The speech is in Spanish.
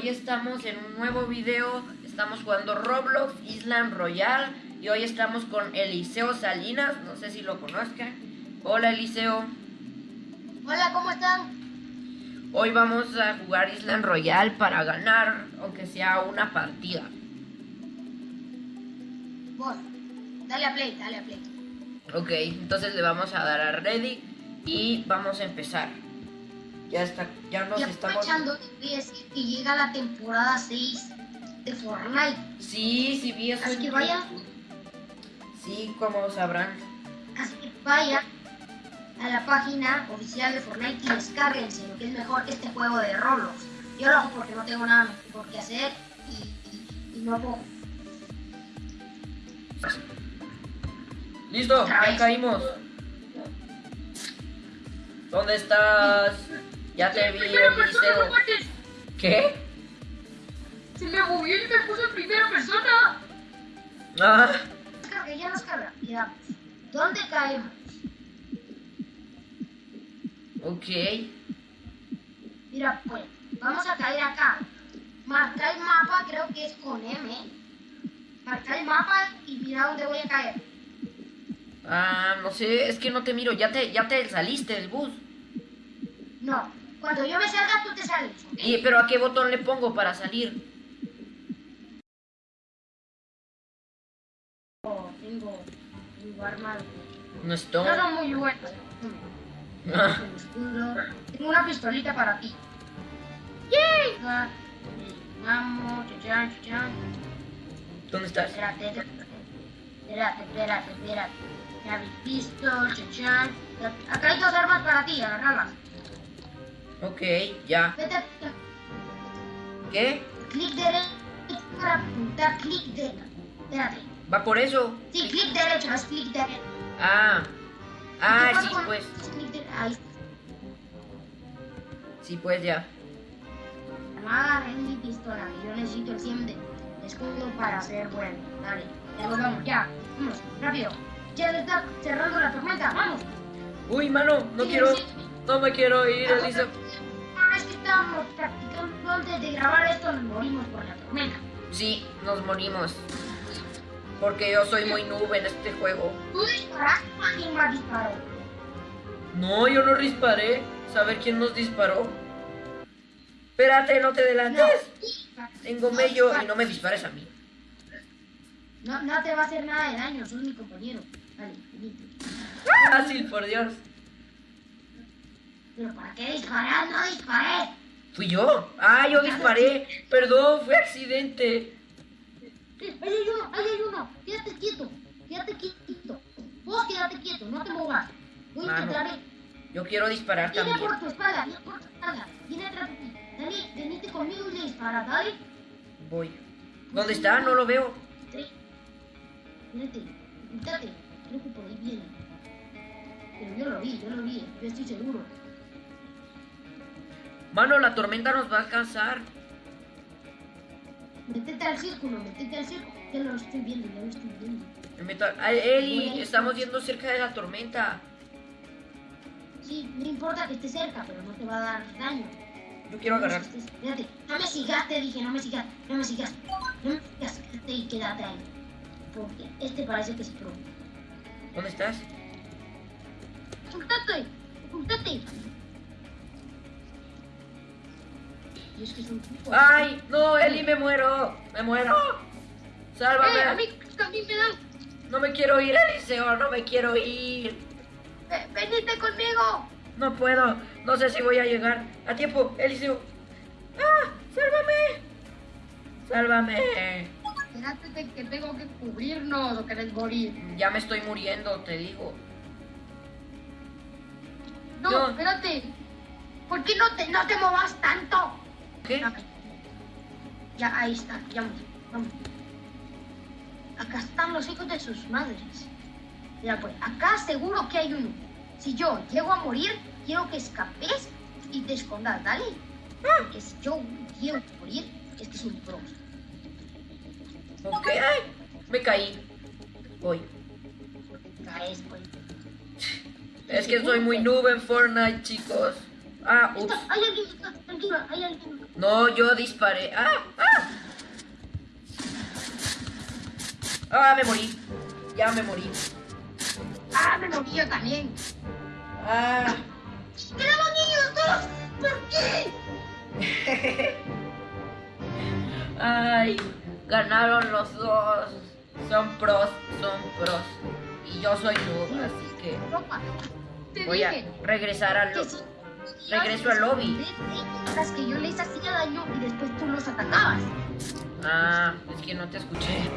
hoy estamos en un nuevo video. Estamos jugando Roblox Island Royal. Y hoy estamos con Eliseo Salinas. No sé si lo conozcan. Hola Eliseo. Hola, ¿cómo están? Hoy vamos a jugar Island Royal para ganar, aunque sea una partida. Vos, dale a play, dale a play. Ok, entonces le vamos a dar a ready y vamos a empezar. Ya está, ya nos y estamos... a decir que llega la temporada 6 de Fortnite. Sí, sí vi eso. Así que vaya. Sí, como sabrán. Así que vaya a la página oficial de Fortnite y descárguense lo que es mejor este juego de Roblox. Yo lo hago porque no tengo nada mejor que hacer y, y- y no puedo. Listo, ya caímos. ¿Dónde estás? Ya te vi, Primera persona. ¿Qué? Se me movió y me puso en primera persona. Ah, Descarga, ya nos carga. ¿dónde caemos? ok. Mira, pues, vamos a caer acá. Marca el mapa, creo que es con M. Marca el mapa y mira dónde voy a caer. Ah, no sé, es que no te miro. Ya te, ya te saliste del bus. No, cuando yo me salga tú te sales. Y, pero ¿a qué botón le pongo para salir? Oh, tengo, tengo armas. No No estoy. son muy buenas. Ah, Tengo una pistolita para ti. ¡Yay! Vamos, chachan, chachan. ¿Dónde estás? Espérate, espérate, espérate, espérate. Ya vi pistol, chachan. Acá hay dos armas para ti, agarralas. Ok, ya. ¿Qué? clic derecho para apuntar, clic derecho. Espérate. ¿Va por eso? Sí, clic derecho, es clic derecho. Ah. Ah, ¿Qué sí, pues. Ahí. Sí, pues ya. Agarré mi pistola, yo necesito el 100 de escudo para ser bueno. Dale, ya nos vamos, ya. Vamos, rápido. Ya se está cerrando la tormenta, vamos. Uy, mano, no Sí, quiero. sí. No me quiero ir, Eliseo. Una vez que estábamos practicando antes de grabar esto, nos morimos por la tormenta. Sí, nos morimos. Porque yo soy muy noob en este juego. Tú disparaste, alguien más disparó. No, yo no disparé. Saber quién nos disparó. Espérate, no te adelantes. Tengo mello y no me dispares a mí. No, no te va a hacer nada de daño, sos mi compañero. Venite. Fácil, por Dios. Pero ¿para qué disparar? No disparé. ¿Fui yo? Ah, yo disparé. Perdón, fue accidente. Ahí hay uno, ahí hay uno. Quédate quieto, quédate quieto. Vos quédate quieto, no te movas. Voy a intentar. Yo quiero disparar Viene también. por tu espalda, viene por tu espalda. Viene atrás de ti. Dale, venite conmigo y le dispara, dale. Voy. ¿Dónde está? No lo veo. Sí. Vete, quítate. Creo que por ahí viene. Pero yo lo vi, yo lo vi, yo estoy seguro. Mano, la tormenta nos va a alcanzar. Métete al círculo, métete al círculo. Ya lo estoy viendo, ya lo estoy viendo. Eli, estamos yendo cerca de la tormenta. Sí, no importa que esté cerca, pero no te va a dar daño. Yo quiero agarrar. Espérate, no me sigas, te dije, no me sigas, no me sigas. No me sigas, quédate y quédate ahí. Porque este parece que es pro. ¿Dónde estás? ¡Ocultate! ¡Ocultate! Y es que. ¡Ay! ¡No, Eli, me muero! ¡Me muero! Eh, a ¡Sálvame! mí también me dan. No me quiero ir, Eliseo, no me quiero ir. Eh, venite conmigo. No puedo, no sé si voy a llegar a tiempo, Eliseo. ¡Ah! ¡Sálvame! ¡Sálvame! Espérate que tengo que cubrirnos o querés morir. Ya me estoy muriendo, te digo. No, No. espérate. ¿Por qué no te, no te movas tanto? ¿Qué? Ya, ahí está, ya vamos, vamos. Acá están los hijos de sus madres. Mira, pues, acá seguro que hay uno. Si yo llego a morir, quiero que escapes y te escondas, ¿dale? Porque si yo llego a morir, es que es un pro. Ok, ay, me caí. Voy. Caes, pues. Es que soy muy noob en Fortnite, chicos. Ah, ups. Hay alguien, está, hay. No, yo disparé. ¡Ah! ¡Ah! ¡Ah! Me morí. Ya me morí. Ah, me morí yo también. ¡Ah! ¡Quedaban ellos dos! ¿Por qué? ¡Ay! Ganaron los dos. Son pros, son pros. Y yo soy noob, así que voy a regresar al. Regreso al lobby. Las que yo les hacía daño y después tú los atacabas. Ah, es que no te escuché.